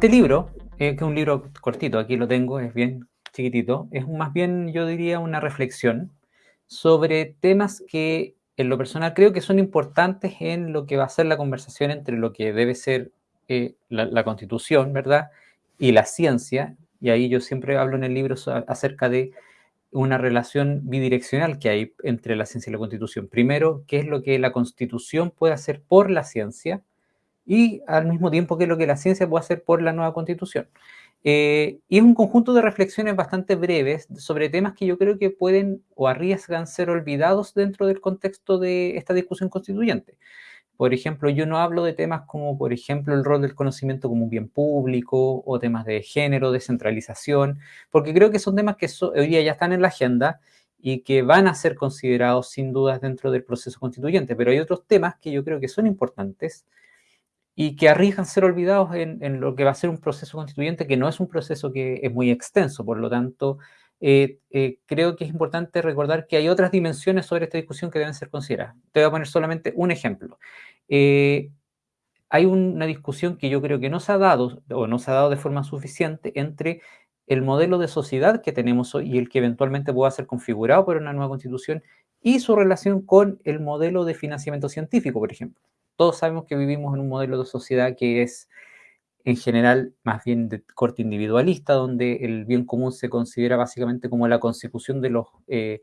Este libro, eh, que es un libro cortito, aquí lo tengo, es bien chiquitito, es más bien, yo diría, una reflexión sobre temas que en lo personal creo que son importantes en lo que va a ser la conversación entre lo que debe ser eh, la, la, constitución, ¿verdad? Y la ciencia, y ahí yo siempre hablo en el libro acerca de una relación bidireccional que hay entre la ciencia y la constitución. Primero, qué es lo que la constitución puede hacer por la ciencia y al mismo tiempo qué es lo que la ciencia puede hacer por la nueva constitución. Eh, y es un conjunto de reflexiones bastante breves sobre temas que yo creo que pueden o arriesgan ser olvidados dentro del contexto de esta discusión constituyente. Por ejemplo, yo no hablo de temas como, por ejemplo, el rol del conocimiento como un bien público o temas de género, descentralización, porque creo que son temas que hoy día ya están en la agenda y que van a ser considerados sin dudas dentro del proceso constituyente, pero hay otros temas que yo creo que son importantes y que arriesgan ser olvidados en, lo que va a ser un proceso constituyente que no es un proceso que es muy extenso, por lo tanto, eh, eh, creo que es importante recordar que hay otras dimensiones sobre esta discusión que deben ser consideradas. Te voy a poner solamente un ejemplo. Eh, hay una discusión que yo creo que no se ha dado o no se ha dado de forma suficiente entre el modelo de sociedad que tenemos hoy y el que eventualmente pueda ser configurado por una nueva constitución y su relación con el modelo de financiamiento científico, por ejemplo. Todos sabemos que vivimos en un modelo de sociedad que es en general más bien de corte individualista, donde el bien común se considera básicamente como la consecución de los eh,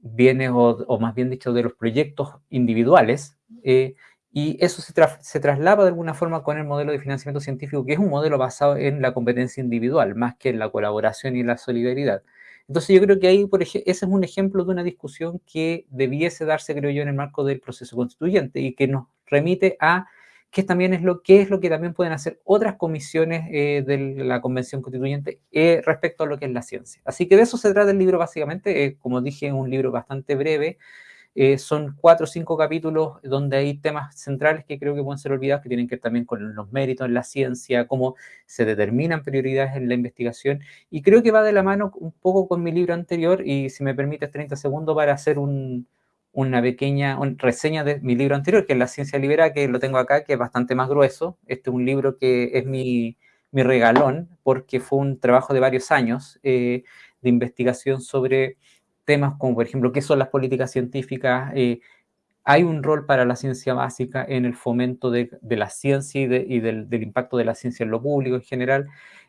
bienes o, más bien dicho de los proyectos individuales, eh, y eso se, tra de alguna forma con el modelo de financiamiento científico, que es un modelo basado en la competencia individual, más que en la colaboración y la solidaridad. Entonces yo creo que ahí, por ese es un ejemplo de una discusión que debiese darse, creo yo, en el marco del proceso constituyente y que nos remite a que también es lo que es lo que también pueden hacer otras comisiones eh, de la Convención Constituyente eh, respecto a lo que es la ciencia. Así que de eso se trata el libro básicamente, eh, como dije, es un libro bastante breve, son cuatro o cinco capítulos donde hay temas centrales que creo que pueden ser olvidados, que tienen que ver también con los méritos en la ciencia, cómo se determinan prioridades en la investigación, y creo que va de la mano un poco con mi libro anterior, y si me permites 30 segundos para hacer un, una pequeña reseña de mi libro anterior, que es La Ciencia Libera, que lo tengo acá, que es bastante más grueso. Este es un libro que es mi, mi regalón, porque fue un trabajo de varios años eh, de investigación sobre temas como, por ejemplo, qué son las políticas científicas. Eh, hay un rol para la ciencia básica en el fomento de, de la ciencia y, de, y del, del impacto de la ciencia en lo público en general.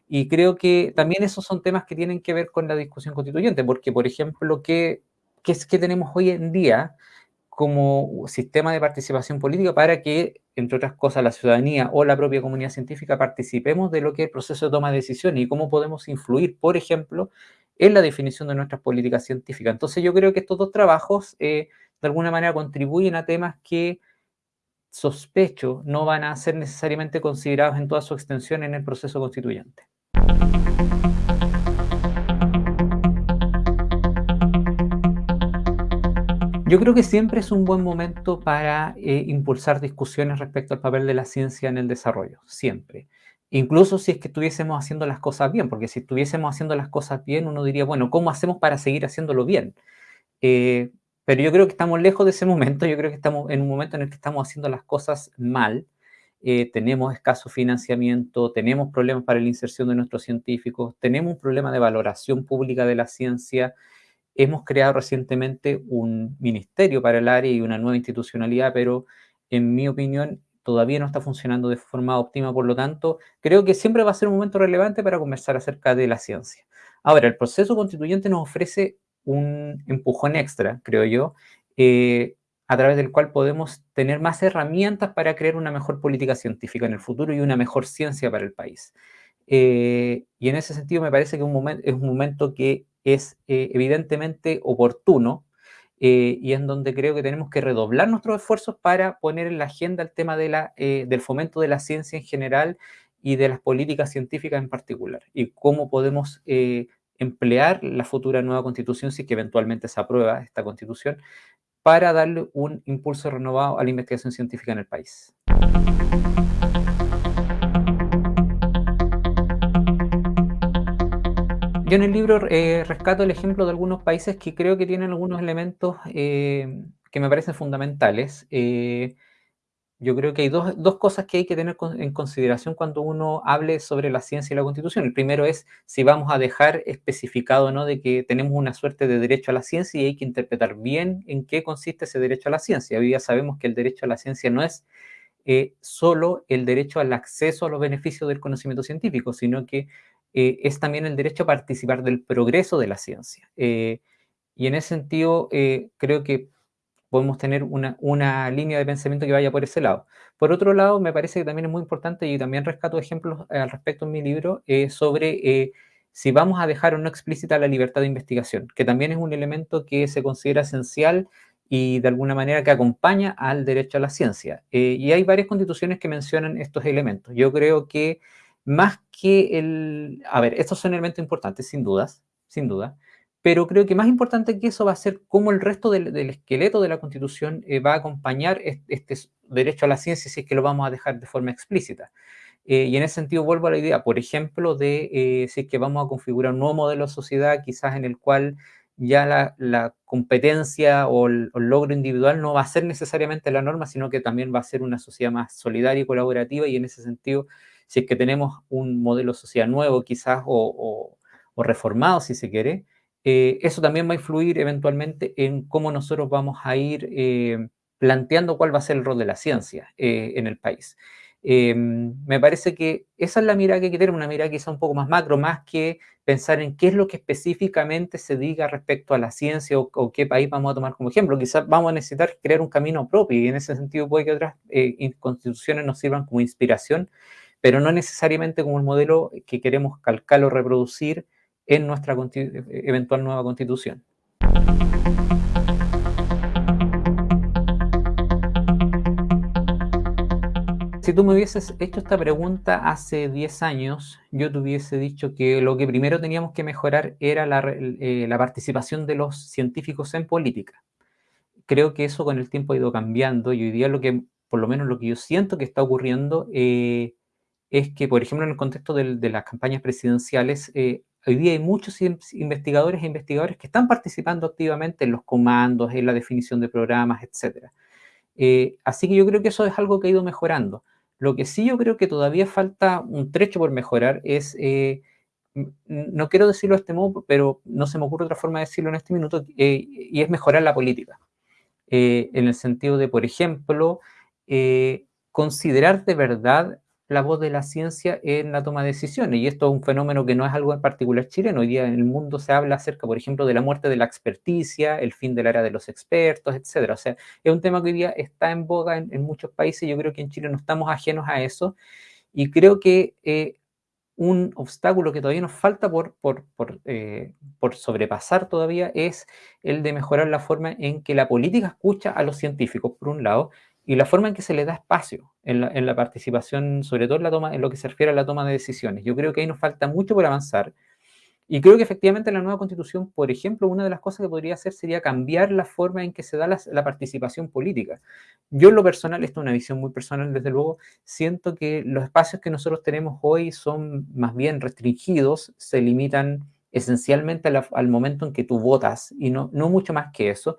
Y creo que también esos son temas que tienen que ver con la discusión constituyente, porque, por ejemplo, ¿qué, que es que tenemos hoy en día como sistema de participación política para que, entre otras cosas, la ciudadanía o la propia comunidad científica participemos de lo que es el proceso de toma de decisiones y cómo podemos influir, por ejemplo, en la definición de nuestras políticas científicas. Entonces yo creo que estos dos trabajos eh, de alguna manera contribuyen a temas que sospecho no van a ser necesariamente considerados en toda su extensión en el proceso constituyente. Yo creo que siempre es un buen momento para eh, impulsar discusiones respecto al papel de la ciencia en el desarrollo, siempre. Incluso si es que estuviésemos haciendo las cosas bien, porque si estuviésemos haciendo las cosas bien, uno diría, bueno, ¿cómo hacemos para seguir haciéndolo bien? Eh, pero yo creo que estamos lejos de ese momento, yo creo que estamos en un momento en el que estamos haciendo las cosas mal, eh, tenemos escaso financiamiento, tenemos problemas para la inserción de nuestros científicos, tenemos un problema de valoración pública de la ciencia, Hemos creado recientemente un ministerio para el área y una nueva institucionalidad, pero en mi opinión todavía no está funcionando de forma óptima, por lo tanto, creo que siempre va a ser un momento relevante para conversar acerca de la ciencia. Ahora, el proceso constituyente nos ofrece un empujón extra, creo yo, eh, a través del cual podemos tener más herramientas para crear una mejor política científica en el futuro y una mejor ciencia para el país. Eh, y en ese sentido me parece que es un momento que es eh, evidentemente oportuno eh, y en donde creo que tenemos que redoblar nuestros esfuerzos para poner en la agenda el tema de la, eh, del fomento de la ciencia en general y de las políticas científicas en particular y cómo podemos emplear la futura nueva constitución, si que eventualmente se aprueba esta constitución, para darle un impulso renovado a la investigación científica en el país. Yo en el libro eh, rescato el ejemplo de algunos países que creo que tienen algunos elementos eh, que me parecen fundamentales. Eh, yo creo que hay dos, dos, cosas que hay que tener en consideración cuando uno hable sobre la ciencia y la constitución. El primero es si vamos a dejar especificado ¿no? de que tenemos una suerte de derecho a la ciencia y hay que interpretar bien en qué consiste ese derecho a la ciencia. Hoy día sabemos que el derecho a la ciencia no es eh, solo el derecho al acceso a los beneficios del conocimiento científico, sino que eh, es también el derecho a participar del progreso de la ciencia. Eh, y en ese sentido, eh, creo que podemos tener una, una, línea de pensamiento que vaya por ese lado. Por otro lado, me parece que también es muy importante, y también rescato ejemplos al respecto en mi libro, sobre si vamos a dejar o no explícita la libertad de investigación, que también es un elemento que se considera esencial y de alguna manera que acompaña al derecho a la ciencia. Y hay varias constituciones que mencionan estos elementos. Yo creo que más que el... A ver, estos son elementos importantes, sin dudas, sin duda, pero creo que más importante que eso va a ser cómo el resto del, del esqueleto de la Constitución eh, va a acompañar este, derecho a la ciencia si es que lo vamos a dejar de forma explícita. Eh, y en ese sentido vuelvo a la idea, por ejemplo, de eh, si es que vamos a configurar un nuevo modelo de sociedad, quizás en el cual ya la, la competencia o el, o el, logro individual no va a ser necesariamente la norma, sino que también va a ser una sociedad más solidaria y colaborativa, y en ese sentido, si es que tenemos un modelo de sociedad nuevo quizás o, reformado, si se quiere, eh, eso también va a influir eventualmente en cómo nosotros vamos a ir eh, planteando cuál va a ser el rol de la ciencia eh, en el país. Em, me parece que esa es la mirada que hay que tener, una mirada quizá un poco más macro, más que pensar en qué es lo que específicamente se diga respecto a la ciencia o, o qué país vamos a tomar como ejemplo. Quizás vamos a necesitar crear un camino propio y en ese sentido puede que otras constituciones nos sirvan como inspiración, pero no necesariamente como el modelo que queremos calcar o reproducir en nuestra eventual nueva constitución. Si tú me hubieses hecho esta pregunta hace 10 años, yo te hubiese dicho que lo que primero teníamos que mejorar era la, eh, la participación de los científicos en política. Creo que eso con el tiempo ha ido cambiando y hoy día lo que, por lo menos lo que yo siento que está ocurriendo, eh, es que, por ejemplo, en el contexto de, las campañas presidenciales, eh, Hoy día hay muchos investigadores e investigadores que están participando activamente en los comandos, en la definición de programas, etc. Eh, así que yo creo que eso es algo que ha ido mejorando. Lo que sí yo creo que todavía falta un trecho por mejorar es, eh, no quiero decirlo de este modo, pero no se me ocurre otra forma de decirlo en este minuto, y es mejorar la política. En el sentido de, por ejemplo, considerar de verdad la voz de la ciencia en la toma de decisiones. Y esto es un fenómeno que no es algo en particular chileno. Hoy día en el mundo se habla acerca, por ejemplo, de la muerte de la experticia, el fin del área de los expertos, etc. O sea, es un tema que hoy día está en boga en, muchos países. Yo creo que en Chile no estamos ajenos a eso. Y creo que eh, un obstáculo que todavía nos falta por, por, por, eh, por, sobrepasar todavía es el de mejorar la forma en que la política escucha a los científicos, por un lado, y la forma en que se le da espacio en la, en la, participación, sobre todo en, la toma, en lo que se refiere a la toma de decisiones. Yo creo que ahí nos falta mucho por avanzar. Y creo que efectivamente en la nueva constitución, por ejemplo, una de las cosas que podría hacer sería cambiar la forma en que se da la, la participación política. Yo en lo personal, esto es una visión muy personal, desde luego, siento que los espacios que nosotros tenemos hoy son más bien restringidos, se limitan esencialmente al momento en que tú votas y no, no mucho más que eso.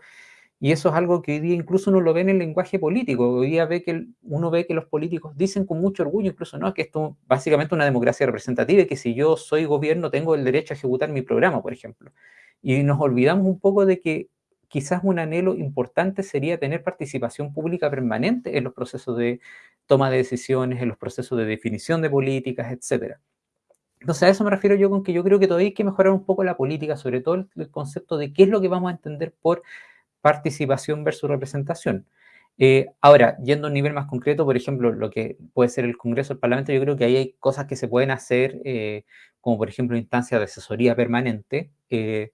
Y eso es algo que hoy día incluso uno lo ve en el lenguaje político. Hoy día ve que uno ve que los políticos dicen con mucho orgullo, incluso, ¿no? Que esto básicamente una democracia representativa y que si yo soy gobierno tengo el derecho a ejecutar mi programa, por ejemplo. Y nos olvidamos un poco de que quizás un anhelo importante sería tener participación pública permanente en los procesos de toma de decisiones, en los procesos de definición de políticas, etcétera. Entonces a eso me refiero yo con que yo creo que todavía hay que mejorar un poco la política, sobre todo el, el concepto de qué es lo que vamos a entender por participación versus representación. Eh, ahora, yendo a un nivel más concreto, por ejemplo, lo que puede ser el Congreso, el Parlamento, yo creo que ahí hay cosas que se pueden hacer, eh, como por ejemplo instancias de asesoría permanente, eh,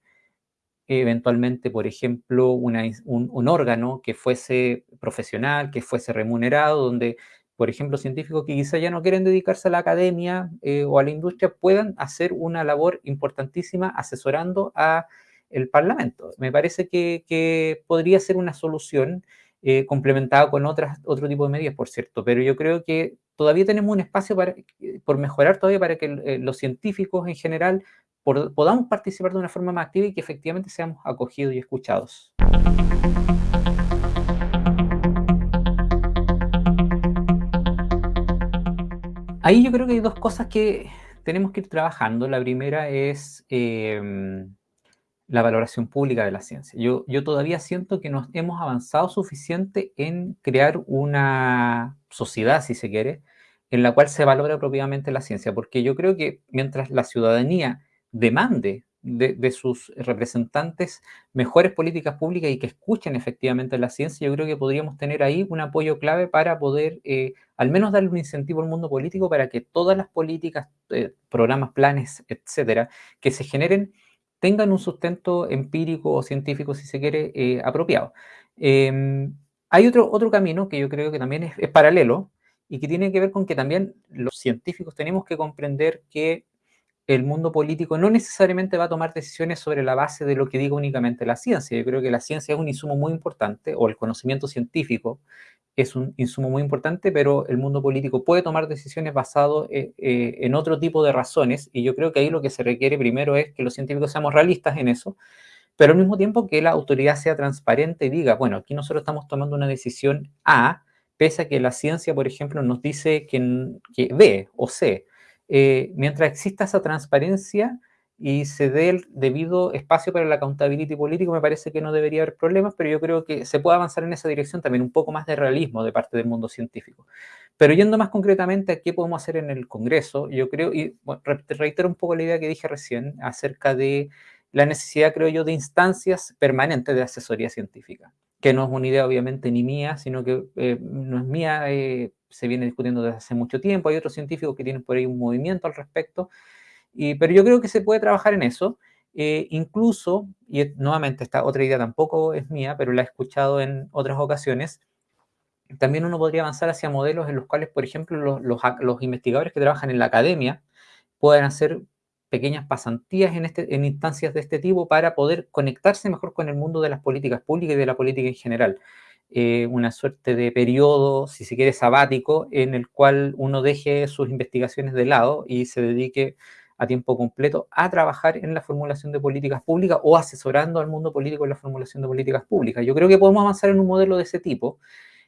eventualmente, por ejemplo, una, un, un, órgano que fuese profesional, que fuese remunerado, donde, por ejemplo, científicos que quizá ya no quieren dedicarse a la academia eh, o a la industria puedan hacer una labor importantísima asesorando a el Parlamento. Me parece que, podría ser una solución eh, complementada con otras, otro tipo de medidas, por cierto, pero yo creo que todavía tenemos un espacio para, eh, por mejorar todavía para que eh, los científicos en general podamos participar de una forma más activa y que efectivamente seamos acogidos y escuchados. Ahí yo creo que hay dos cosas que tenemos que ir trabajando. La primera es eh, la valoración pública de la ciencia. Yo, yo todavía siento que nos hemos avanzado suficiente en crear una sociedad, si se quiere, en la cual se valora propiamente la ciencia, porque yo creo que mientras la ciudadanía demande de, sus representantes mejores políticas públicas y que escuchen efectivamente la ciencia, yo creo que podríamos tener ahí un apoyo clave para poder eh, al menos darle un incentivo al mundo político para que todas las políticas, eh, programas, planes, etcétera, que se generen tengan un sustento empírico o científico, si se quiere, eh, apropiado. Em, hay otro, otro camino que yo creo que también es paralelo y que tiene que ver con que también los científicos tenemos que comprender que el mundo político no necesariamente va a tomar decisiones sobre la base de lo que diga únicamente la ciencia. Yo creo que la ciencia es un insumo muy importante, o el conocimiento científico es un insumo muy importante, pero el mundo político puede tomar decisiones basado eh, eh, en otro tipo de razones, y yo creo que ahí lo que se requiere primero es que los científicos seamos realistas en eso, pero al mismo tiempo que la autoridad sea transparente y diga, bueno, aquí nosotros estamos tomando una decisión A, pese a que la ciencia, por ejemplo, nos dice que, que B o C. Eh, mientras exista esa transparencia y se dé el debido espacio para la accountability político, me parece que no debería haber problemas, pero yo creo que se puede avanzar en esa dirección también, un poco más de realismo de parte del mundo científico. Pero yendo más concretamente a qué podemos hacer en el Congreso, yo creo, y reitero un poco la idea que dije recién acerca de la necesidad, creo yo, de instancias permanentes de asesoría científica, que no es una idea obviamente ni mía, sino que eh, no es mía, eh, se viene discutiendo desde hace mucho tiempo, hay otros científicos que tienen por ahí un movimiento al respecto, y, pero yo creo que se puede trabajar en eso, eh, incluso, y nuevamente esta otra idea tampoco es mía, pero la he escuchado en otras ocasiones, también uno podría avanzar hacia modelos en los cuales, por ejemplo, los, los, los investigadores que trabajan en la academia puedan hacer pequeñas pasantías en, este, en instancias de este tipo para poder conectarse mejor con el mundo de las políticas públicas y de la política en general. Eh, una suerte de periodo, si se quiere, sabático, en el cual uno deje sus investigaciones de lado y se dedique a tiempo completo a trabajar en la formulación de políticas públicas o asesorando al mundo político en la formulación de políticas públicas. Yo creo que podemos avanzar en un modelo de ese tipo.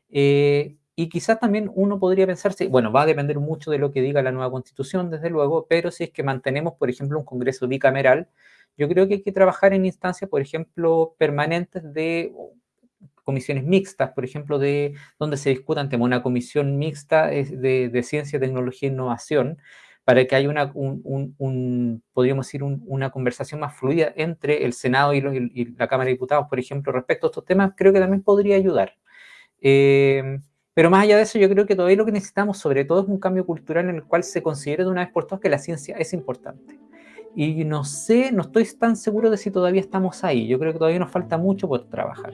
Eh, y quizás también uno podría pensarse, bueno, va a depender mucho de lo que diga la nueva constitución, desde luego, pero si es que mantenemos, por ejemplo, un Congreso bicameral, yo creo que hay que trabajar en instancias, por ejemplo, permanentes de comisiones mixtas, por ejemplo, de donde se discutan temas, una comisión mixta de, ciencia, tecnología e innovación, para que haya una, un, podríamos decir, una conversación más fluida entre el Senado y, la Cámara de Diputados, por ejemplo, respecto a estos temas, creo que también podría ayudar. Eh, pero más allá de eso, yo creo que todavía lo que necesitamos, sobre todo, es un cambio cultural en el cual se considere de una vez por todas que la ciencia es importante. Y no sé, no estoy tan seguro de si todavía estamos ahí. Yo creo que todavía nos falta mucho por trabajar.